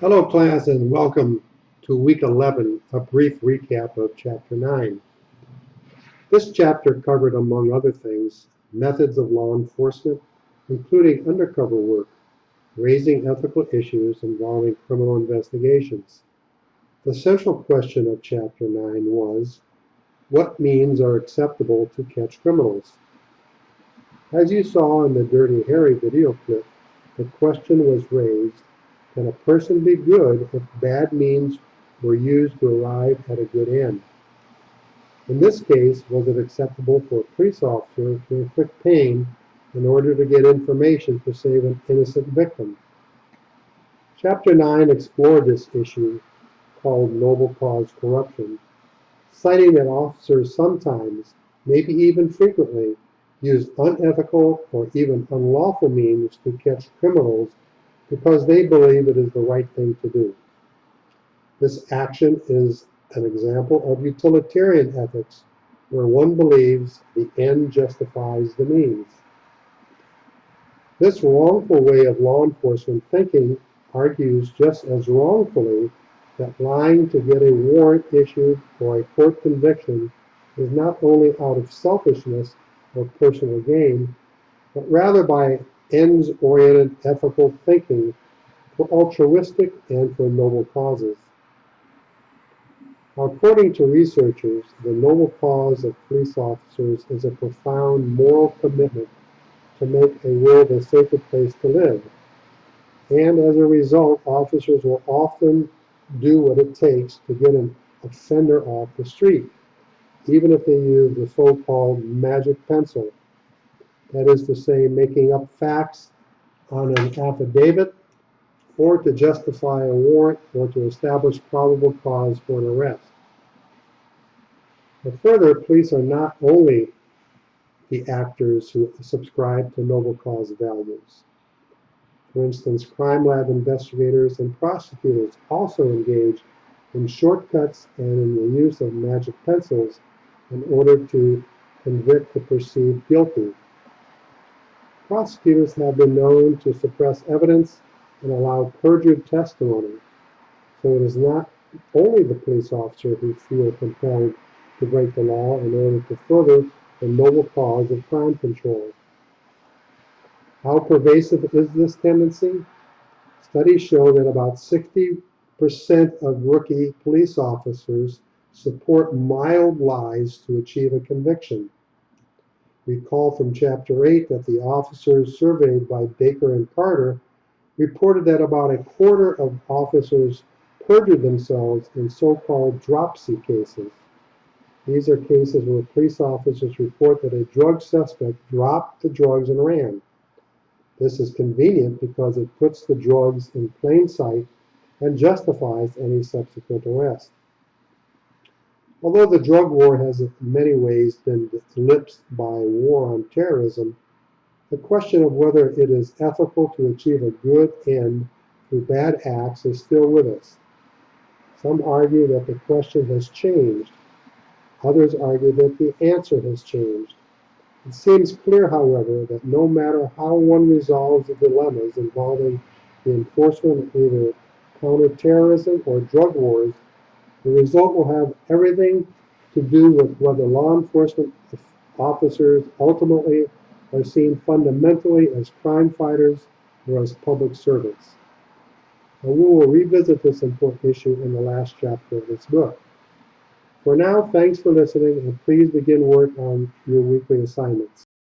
Hello class and welcome to week 11, a brief recap of chapter 9. This chapter covered among other things methods of law enforcement, including undercover work, raising ethical issues involving criminal investigations. The central question of chapter 9 was, what means are acceptable to catch criminals? As you saw in the Dirty Harry video clip, the question was raised, can a person be good if bad means were used to arrive at a good end? In this case, was it acceptable for a police officer to inflict pain in order to get information to save an innocent victim? Chapter 9 explored this issue called noble cause corruption, citing that officers sometimes, maybe even frequently, use unethical or even unlawful means to catch criminals because they believe it is the right thing to do. This action is an example of utilitarian ethics where one believes the end justifies the means. This wrongful way of law enforcement thinking argues just as wrongfully that lying to get a warrant issued or a court conviction is not only out of selfishness or personal gain, but rather by ends-oriented ethical thinking for altruistic and for noble causes. According to researchers, the noble cause of police officers is a profound moral commitment to make a world a safer place to live. And as a result, officers will often do what it takes to get an offender off the street, even if they use the so-called magic pencil that is to say, making up facts on an affidavit, or to justify a warrant, or to establish probable cause for an arrest. But further, police are not only the actors who subscribe to noble cause values. For instance, crime lab investigators and prosecutors also engage in shortcuts and in the use of magic pencils in order to convict the perceived guilty prosecutors have been known to suppress evidence and allow perjured testimony. So it is not only the police officer who feel compelled to break the law in order to further the noble cause of crime control. How pervasive is this tendency? Studies show that about 60% of rookie police officers support mild lies to achieve a conviction. Recall from Chapter 8 that the officers surveyed by Barker and Carter reported that about a quarter of officers perjured themselves in so-called dropsy cases. These are cases where police officers report that a drug suspect dropped the drugs and ran. This is convenient because it puts the drugs in plain sight and justifies any subsequent arrest. Although the drug war has in many ways been eclipsed by war on terrorism, the question of whether it is ethical to achieve a good end through bad acts is still with us. Some argue that the question has changed. Others argue that the answer has changed. It seems clear, however, that no matter how one resolves the dilemmas involving the enforcement of either counterterrorism or drug wars, the result will have everything to do with whether law enforcement officers ultimately are seen fundamentally as crime fighters or as public servants. And we will revisit this important issue in the last chapter of this book. For now, thanks for listening and please begin work on your weekly assignments.